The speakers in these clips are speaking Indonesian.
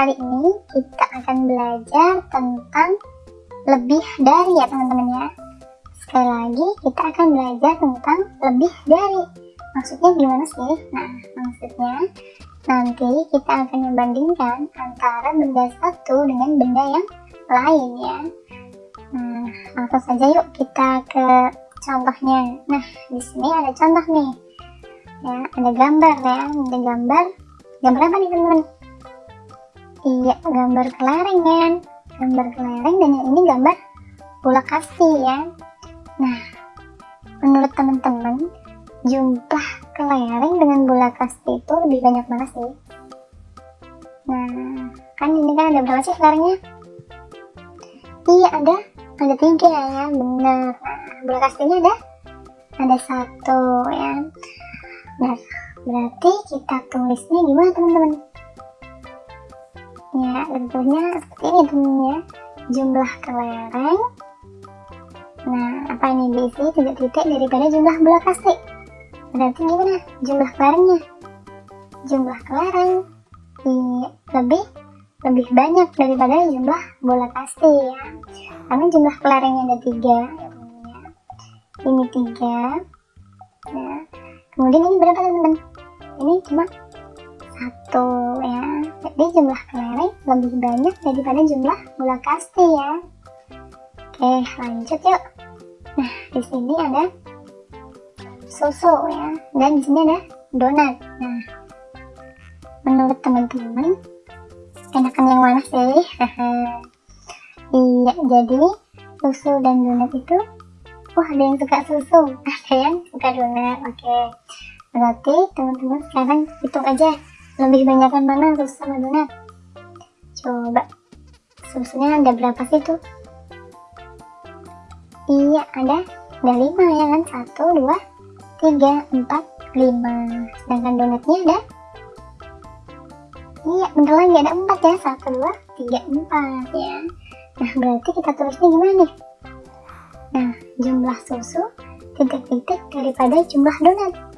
Kali ini kita akan belajar tentang lebih dari ya teman-teman ya. Sekali lagi kita akan belajar tentang lebih dari. Maksudnya gimana sih? Nah, maksudnya nanti kita akan membandingkan antara benda satu dengan benda yang lain ya. Nah, langsung saja yuk kita ke contohnya. Nah, di sini ada contoh nih. Ya, ada gambar ya, ada gambar. Gambar apa nih teman-teman? Iya, gambar kelereng kan. Gambar kelereng dan yang ini gambar bola kasti ya. Nah, menurut teman-teman, jumlah kelereng dengan bola kasti itu lebih banyak mana sih? Nah, kan ini kan ada berapa sih kelerengnya? Iya, ada ada tiga ya, benar. Nah, bola kastinya ada ada satu ya. Nah, berarti kita tulisnya gimana teman-teman? Ya, tentunya seperti ini teman ya. Jumlah kelereng Nah, apa ini diisi titik-titik daripada jumlah bola kasti? Berarti gimana jumlah kelerengnya? Jumlah kelereng iya, lebih lebih banyak daripada jumlah bola kasti ya. Karena jumlah kelerengnya ada tiga, ya. Ini tiga. Nah, kemudian ini berapa teman-teman? Ini cuma satu ya. Jadi jumlah kelereng lebih banyak daripada jumlah bola kasti ya. Oke, lanjut yuk. Nah, di sini ada susu ya, dan di sini ada donat. Nah, menurut teman-teman, enakan yang mana sih? iya, jadi susu dan donat itu, wah ada yang suka susu, ada yang suka donat. Oke, berarti teman-teman sekarang hitung aja. Lebih banyak mana susu sama donat. Coba, susunya ada berapa sih tuh? Iya ada. Ada lima ya kan? Satu dua tiga empat lima. Sedangkan donatnya ada? Iya bentar lagi ada empat ya. Satu dua tiga empat ya. Nah berarti kita tulisnya gimana nih? Nah jumlah susu titik-titik daripada jumlah donat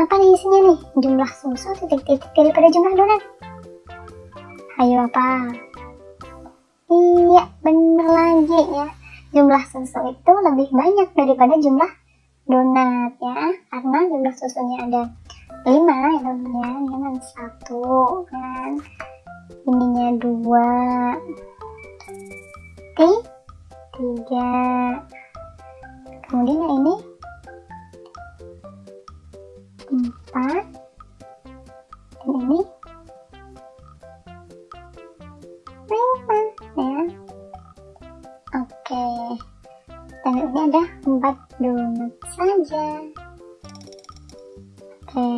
apa nih isinya nih? Jumlah susu titik-titik daripada jumlah donat. Ayo apa? Iya bener lagi ya. Jumlah susu itu lebih banyak daripada jumlah donat ya. Karena jumlah susunya ada 5 ya teman-teman ini kan satu kan? Ininya dua tiga. Kemudian yang ini empat. Dan ini. Dan ini ada empat donat saja. Oke.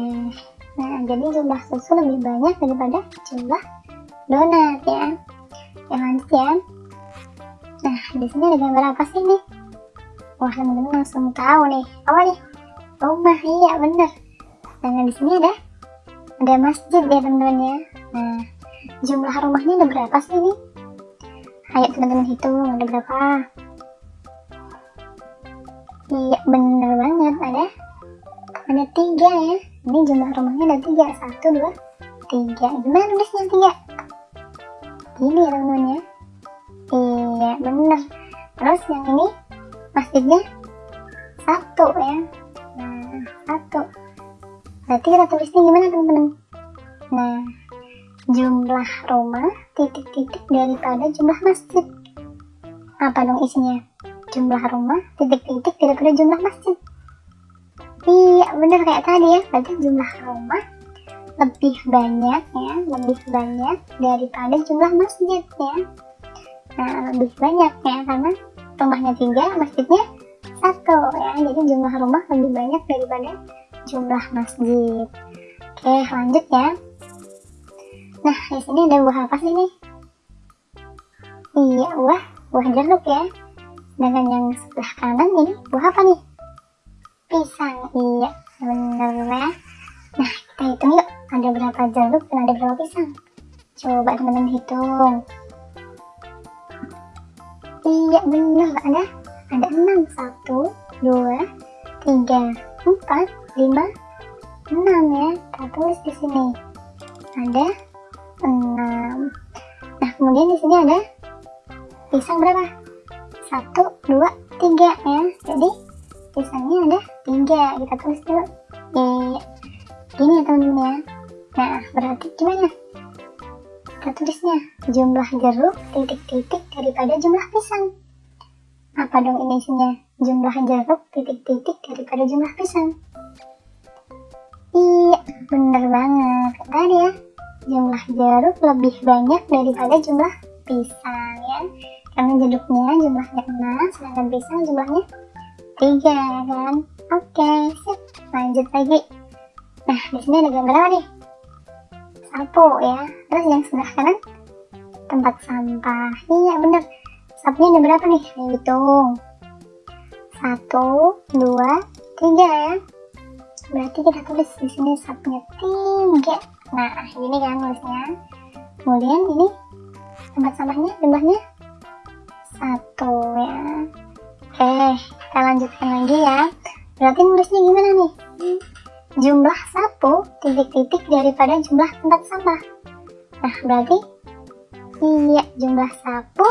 Nah jadi jumlah susu lebih banyak daripada jumlah donat ya. Yang lanjut ya nah di sini ada gambar apa sih nih? Wah teman-teman langsung tahu nih. Apa nih? Rumah iya bener dan di sini ada ada masjid ya teman-teman ya nah jumlah rumahnya ada berapa sih nih ayo teman-teman hitung ada berapa Iya bener banget ada ada tiga ya. Ini jumlah rumahnya ada tiga satu dua tiga. Gimana nulisnya tiga? Gini ya teman-teman ya. Iya bener. Terus yang ini masjidnya satu ya. Nah satu. Berarti kita tulisnya gimana teman-teman? Nah jumlah rumah titik-titik daripada jumlah masjid. Apa dong isinya? jumlah rumah titik-titik daripada jumlah masjid iya bener kayak tadi ya berarti jumlah rumah lebih banyak ya lebih banyak daripada jumlah masjid ya nah lebih banyak ya karena rumahnya tiga masjidnya satu ya jadi jumlah rumah lebih banyak daripada jumlah masjid. Oke lanjut ya. Nah di sini ada buah apa sih nih iya buah buah jeruk ya. Dengan yang sebelah kanan ini buah apa nih? Pisang iya bener ya nah kita hitung yuk ada berapa jeruk dan ada berapa pisang? Coba teman-teman hitung. Iya bener ada ada enam. Satu dua tiga empat lima enam ya kita tulis di sini. Ada 6 nah kemudian di sini ada pisang berapa? Satu dua tiga ya. Jadi pisangnya ada tiga. Kita tulis dulu ya gini ya teman-teman ya. Nah berarti gimana? Kita tulisnya jumlah jeruk titik-titik daripada jumlah pisang. Apa dong ini isinya jumlah jeruk titik-titik daripada jumlah pisang bener banget. Tadi ya. Jumlah jeruk lebih banyak daripada jumlah pisang ya. Karena jeruknya jumlahnya 6 sedangkan pisang jumlahnya 3 kan? Oke sip. Lanjut lagi. Nah di sini ada gambar apa nih? Sapu ya. Terus yang sebelah kanan? Tempat sampah. Iya bener. Sapunya ada berapa nih? Hitung satu dua tiga ya berarti kita tulis di sini sapunya tiga nah ini kan nulisnya kemudian ini tempat sampahnya jumlahnya? Satu ya. Oke kita lanjutkan lagi ya. Berarti nulisnya gimana nih? Jumlah sapu titik-titik daripada jumlah tempat sampah. Nah berarti iya jumlah sapu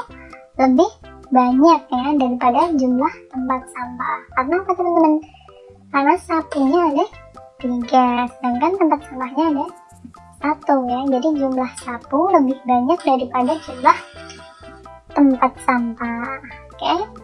lebih banyak ya daripada jumlah tempat sampah. Karena apa teman-teman karena sapunya ada tiga sedangkan tempat sampahnya ada satu ya jadi jumlah sapu lebih banyak daripada jumlah tempat sampah oke okay?